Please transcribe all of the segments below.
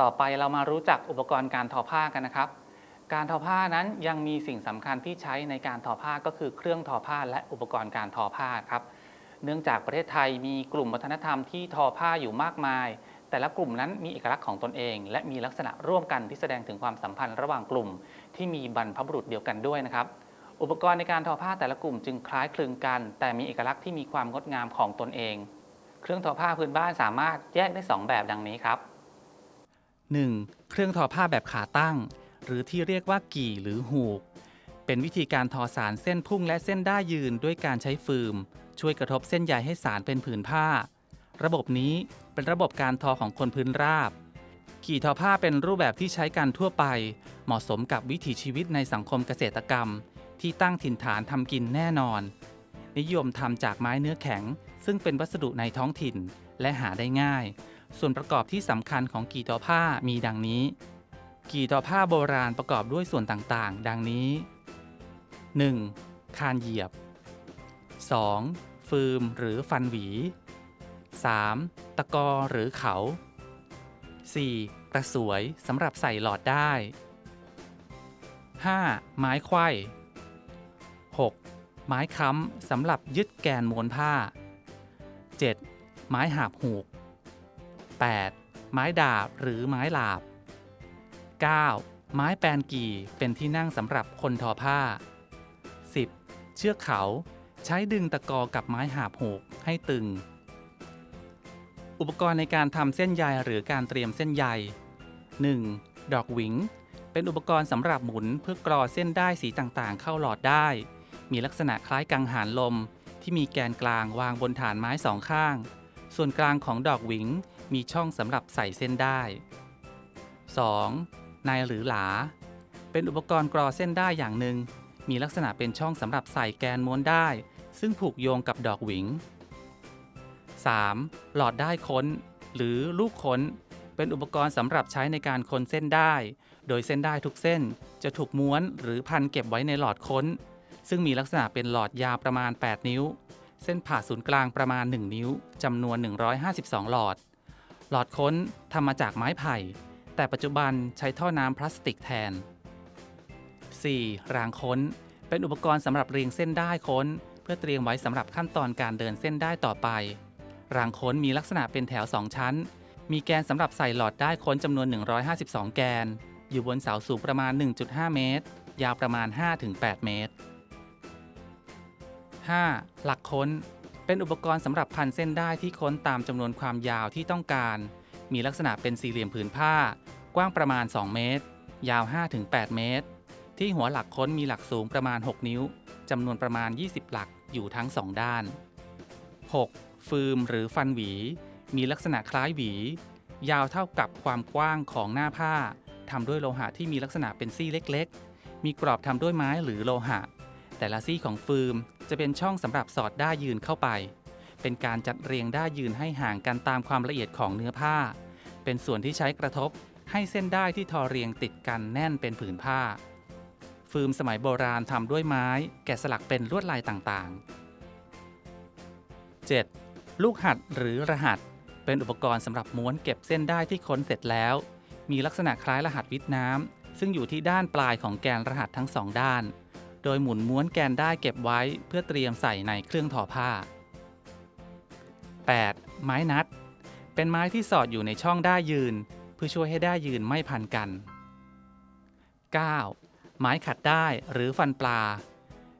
ต่อไปเรามารู้จักอุปกรณ์การทอผ้ากันนะครับ การทอผ้านั้นยังมีสิ่งสำคัญที่ใช้ในการทอผ้าก็คือเครื่องทอผ้าและอุปกรณ์การทอผ้าครับ เนื่องจากประเทศไทยมีกลุ่มวัฒนธรรมที่ทอผ้าอยู่มากมาย แต่ละกลุ่มนั้นมีเอกลักษณ์ของตนเอง และมีลักษณะร่วมกันที่แสดงถึงความสัมพันธ์ระหว่างกลุ่ม ที่มีบรรพบุรุษเดียวกันด้วยนะครับ อุปกรณ์ในการทอผ้าแต่ละกลุ่มจึงคล้ายคลึงกัน แต่มีเอกลักษณ์ที่มีความงดงามของตนเอง เครื่องทอผ้าพื้นบ้านสามารถแยกได้สองแบบดังนี้ครับ 1. เครื่องทอผ้าแบบขาตั้ง หรือที่เรียกว่ากี่หรือหูก เป็นวิธีการทอสารเส้นพุ่งและเส้นด้ายยืนด้วยการใช้ฟืมช่วยกระทบเส้นใยให้สารเป็นผืนผ้า ระบบนี้เป็นระบบการทอของคนพื้นราบ กี่ทอผ้าเป็นรูปแบบที่ใช้กันทั่วไป เหมาะสมกับวิถีชีวิตในสังคมเกษตรกรรม ที่ตั้งถิ่นฐานทำกินแน่นอน นิยมทำจากไม้เนื้อแข็ง ซึ่งเป็นวัสดุในท้องถิ่นและหาได้ง่าย ส่วนประกอบที่สำคัญของกี่ทอผ้ามีดังนี้ กี่ทอผ้าโบราณประกอบด้วยส่วนต่างๆ ดังนี้ 1. คานเหยียบ 2. ฟืมหรือฟันหวี 3. ตะกอหรือเขา 4. กระสวยสำหรับใส่หลอดได้ 5. ไม้ไขว้ 6. ไม้ค้ำสำหรับยึดแกนม้วนผ้า 7. ไม้หาบหูก 8. ไม้ดาบหรือไม้หลาบ 9. ไม้แปนกี่เป็นที่นั่งสำหรับคนทอผ้า 10. เชือกเขาใช้ดึงตะกอกับไม้หาบหูกให้ตึง อุปกรณ์ในการทำเส้นใยหรือการเตรียมเส้นใย 1. ดอกหวิง เป็นอุปกรณ์สำหรับหมุนเพื่อกรอเส้นได้สีต่างๆ เข้าหลอดได้ มีลักษณะคล้ายกังหันลม ที่มีแกนกลางวางบนฐานไม้สองข้าง ส่วนกลางของดอกหวิง มีช่องสำหรับใส่เส้นได้ 2. นายหรือหลา เป็นอุปกรณ์กรอเส้นได้อย่างหนึ่ง มีลักษณะเป็นช่องสำหรับใส่แกนม้วนได้ ซึ่งผูกโยงกับดอกหวิง 3. หลอดได้ค้น หรือลูกค้น เป็นอุปกรณ์สำหรับใช้ในการค้นเส้นได้ โดยเส้นได้ทุกเส้นจะถูกม้วนหรือพันเก็บไว้ในหลอดค้น ซึ่งมีลักษณะเป็นหลอดยาวประมาณ 8 นิ้ว เส้นผ่าศูนย์กลางประมาณ 1 นิ้วจำนวน 152 หลอด หลอดค้นทำมาจากไม้ไผ่ แต่ปัจจุบันใช้ท่อน้ำพลาสติกแทน 4. รางค้น เป็นอุปกรณ์สำหรับเรียงเส้นได้ค้น เพื่อเตรียมไว้สำหรับขั้นตอนการเดินเส้นได้ต่อไป รางค้นมีลักษณะเป็นแถว 2 ชั้น มีแกนสำหรับใส่หลอดได้ค้นจำนวน 152 แกน อยู่บนเสาสูงประมาณ 1.5 เมตร ยาวประมาณ 5-8 เมตร 5. หลักค้น เป็นอุปกรณ์สำหรับพันเส้นได้ที่ค้นตามจำนวนความยาวที่ต้องการ มีลักษณะเป็นสี่เหลี่ยมผืนผ้า กว้างประมาณ 2 เมตร ยาว 5-8 เมตร ที่หัวหลักค้นมีหลักสูงประมาณ 6 นิ้วจำนวนประมาณ 20 หลักอยู่ทั้ง 2 ด้าน 6. ฟืมหรือฟันหวี มีลักษณะคล้ายหวี ยาวเท่ากับความกว้างของหน้าผ้าทำด้วยโลหะที่มีลักษณะเป็นซี่เล็ก ๆ มีกรอบทำด้วยไม้หรือโลหะ แต่ละซี่ของฟืมจะเป็นช่องสำหรับสอดด้ายืนเข้าไป เป็นการจัดเรียงด้ายืนให้ห่างกันตามความละเอียดของเนื้อผ้า เป็นส่วนที่ใช้กระทบให้เส้นได้ที่ทอเรียงติดกันแน่นเป็นผืนผ้าฟืมสมัยโบราณทำด้วยไม้ แกะสลักเป็นลวดลายต่างๆ 7. ลูกหัดหรือรหัส เป็นอุปกรณ์สำหรับม้วนเก็บเส้นได้ที่ค้นเสร็จแล้ว มีลักษณะคล้ายรหัสวิทน้ำซึ่งอยู่ที่ด้านปลายของแกนรหัสทั้งสองด้าน โดยหมุนม้วนแกนได้เก็บไว้เพื่อเตรียมใส่ในเครื่องทอผ้า 8. ไม้นัด เป็นไม้ที่สอดอยู่ในช่องได้ยืน เพื่อช่วยให้ได้ยืนไม่พันกัน 9. ไม้ขัดได้หรือฟันปลา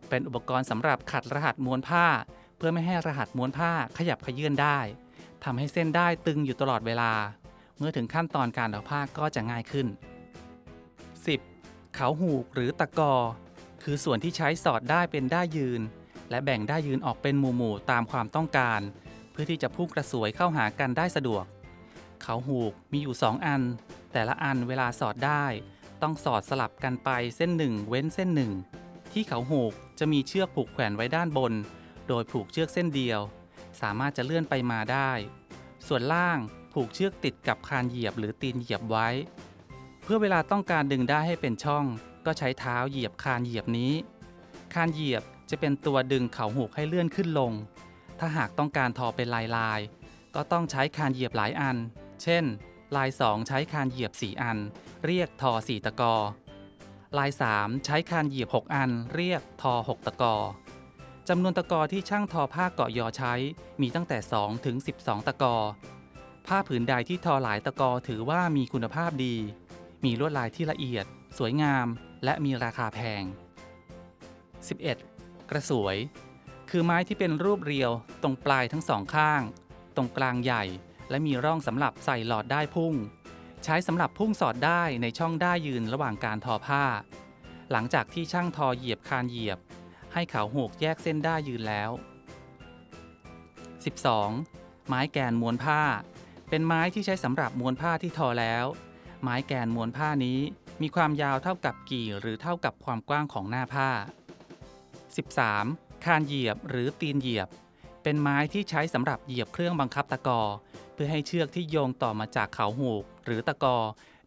เป็นอุปกรณ์สำหรับขัดรหัสม้วนผ้า เพื่อไม่ให้รหัสม้วนผ้าขยับขยื่นได้ทำให้เส้นได้ตึงอยู่ตลอดเวลา เมื่อถึงขั้นตอนการทอผ้าก็จะง่ายขึ้น 10. เขาหูกหรือตะกอ คือส่วนที่ใช้สอดได้เป็นได้ยืน และแบ่งได้ยืนออกเป็นหมู่ๆตามความต้องการ เพื่อที่จะพุ่งกระสวยเข้าหากันได้สะดวก เขาหูกมีอยู่ 2 อัน แต่ละอันเวลาสอดได้ ต้องสอดสลับกันไปเส้นหนึ่งเว้นเส้นหนึ่งที่เขาหูกจะมีเชือกผูกแขวนไว้ด้านบน โดยผูกเชือกเส้นเดียว สามารถจะเลื่อนไปมาได้ ส่วนล่างผูกเชือกติดกับคานเหยียบหรือตีนเหยียบไว้ เพื่อเวลาต้องการดึงได้ให้เป็นช่อง ก็ใช้เท้าเหยียบคานเหยียบนี้ คานเหยียบจะเป็นตัวดึงเขาหูกให้เลื่อนขึ้นลง ถ้าหากต้องการทอเป็นลายลาย ก็ต้องใช้คานเหยียบหลายอัน เช่น ลาย 2 ใช้คานเหยียบ 4 อัน เรียกทอ 4 ตะกอ ลาย 3 ใช้คานเหยียบ 6 อัน เรียกทอ 6 ตะกอจำนวนตะกอที่ช่างทอผ้าเกาะยอใช้มีตั้งแต่ 2 ถึง 12 ตะกอ ผ้าผืนใดที่ทอหลายตะกอถือว่ามีคุณภาพดี มีลวดลายที่ละเอียด สวยงาม และมีราคาแพง 11. กระสวย คือไม้ที่เป็นรูปเรียวตรงปลายทั้งสองข้าง ตรงกลางใหญ่ และมีร่องสำหรับใส่หลอดได้พุ่ง ใช้สำหรับพุ่งสอดได้ในช่องได้ยืนระหว่างการทอผ้า หลังจากที่ช่างทอเหยียบคานเหยียบ ให้เขาหูกแยกเส้นได้ยืนแล้ว 12. ไม้แกนม้วนผ้า เป็นไม้ที่ใช้สำหรับม้วนผ้าที่ทอแล้ว ไม้แกนม้วนผ้านี้ มีความยาวเท่ากับกี่หรือเท่ากับความกว้างของหน้าผ้า 13. คานเหยียบหรือตีนเหยียบ เป็นไม้ที่ใช้สำหรับเหยียบเครื่องบังคับตะกอ เพื่อให้เชือกที่โยงต่อมาจากเขาหูก หรือตะกอ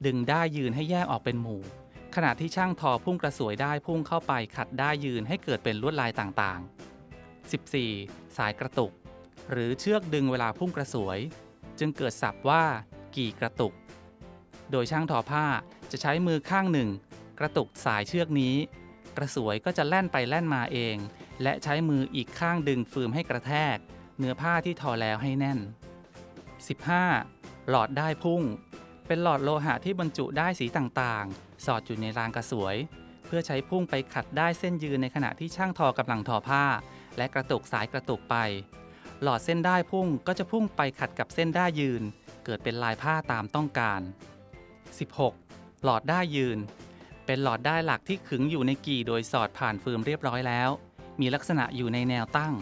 ดึงได้ยืนให้แยกออกเป็นหมู่ ขณะที่ช่างทอพุ่งกระสวยได้พุ่งเข้าไปขัดได้ยืนให้เกิดเป็นลวดลายต่างๆ 14. สายกระตุก หรือเชือกดึงเวลาพุ่งกระสวย จึงเกิดศัพท์ว่า กี่กระตุก โดยช่างทอผ้าจะใช้มือข้างหนึ่ง กระตุกสายเชือกนี้ กระสวยก็จะแล่นไปแล่นมาเอง และใช้มืออีกข้างดึงฟืมให้กระแทก เนื้อผ้าที่ทอแล้วให้แน่น 15. หลอดได้พุ่ง เป็นหลอดโลหะที่บรรจุได้สีต่างๆ สอดอยู่ในรางกระสวย เพื่อใช้พุ่งไปขัดได้เส้นยืนในขณะที่ช่างทอกำลังทอผ้า และกระตุกสายกระตุกไป หลอดเส้นได้พุ่งก็จะพุ่งไปขัดกับเส้นได้ยืน เกิดเป็นลายผ้าตามต้องการ 16. หลอดได้ยืน เป็นหลอดได้หลักที่ขึงอยู่ในกี่โดยสอดผ่านฟืมเรียบร้อยแล้ว มีลักษณะอยู่ในแนวตั้ง